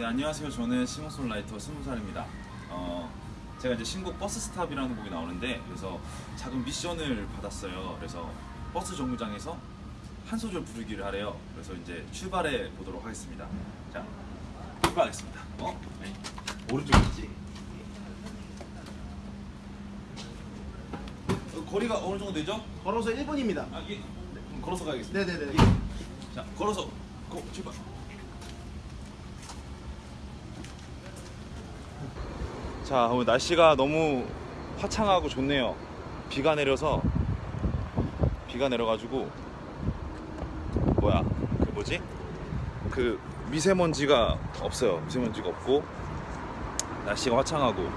네 안녕하세요. 저는 싱어송라이터 스무살입니다. 어, 제가 이제 신곡 Bus Stop이라는 곡이 나오는데 그래서 작은 미션을 받았어요. 그래서 버스 정류장에서 한 소절 부르기를 하래요. 그래서 이제 출발해 보도록 하겠습니다. 자 출발하겠습니다. 어? 네. 오른쪽 있지? 어, 거리가 어느 정도 되죠? 걸어서 1분입니다. 아, 예. 네, 걸어서 가겠습니다. 네네네. 자, 걸어서 고 출발. 자, 오늘 날씨가 너무 화창하고 좋네요. 비가 내려서 비가 내려가지고 뭐야 그 뭐지 그 미세먼지가 없어요. 미세먼지가 없고 날씨가 화창하고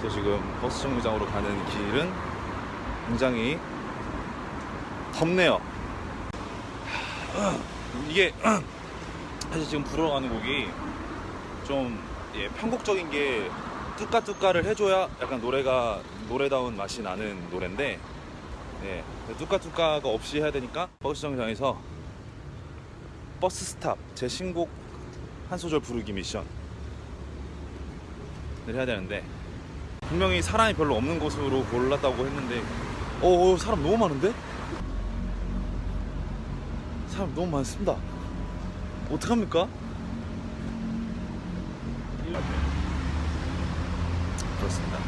그래서 지금 버스 정류장으로 가는 길은 굉장히 덥네요. 이게 사실 지금 부르러 가는 곡이 좀 예, 편곡적인 게 뚜까뚜까를 해줘야 약간 노래가 노래다운 맛이 나는 노래인데 예, 뚜까뚜까가 없이 해야 되니까 버스 정류장에서 Bus Stop 제 신곡 한 소절 부르기 미션을 해야 되는데 분명히 사람이 별로 없는 곳으로 골랐다고 했는데 어, 어 사람 너무 많은데? 사람 너무 많습니다. 어떡합니까? 그렇습니다.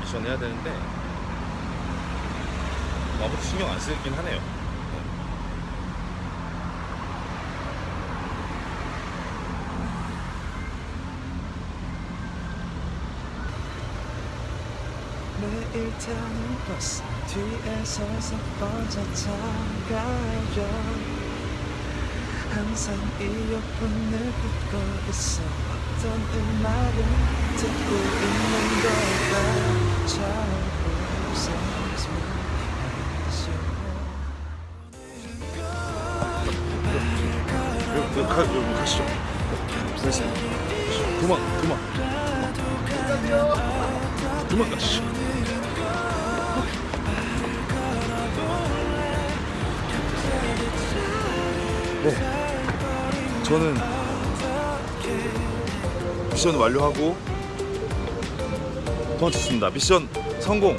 미션 해야 되는데 뭐 아무도 신경 안 쓰긴 하네요. 네. 매일 타는 버스 뒤에 서서 타가요 항상 이어폰을 듣고 있어 어떤 음악을 여기 가, 여기 가시죠. 됐어요. 그만, 그만. 그만 가시죠. 네. 저는 미션 완료하고 도망쳤습니다. 미션 성공.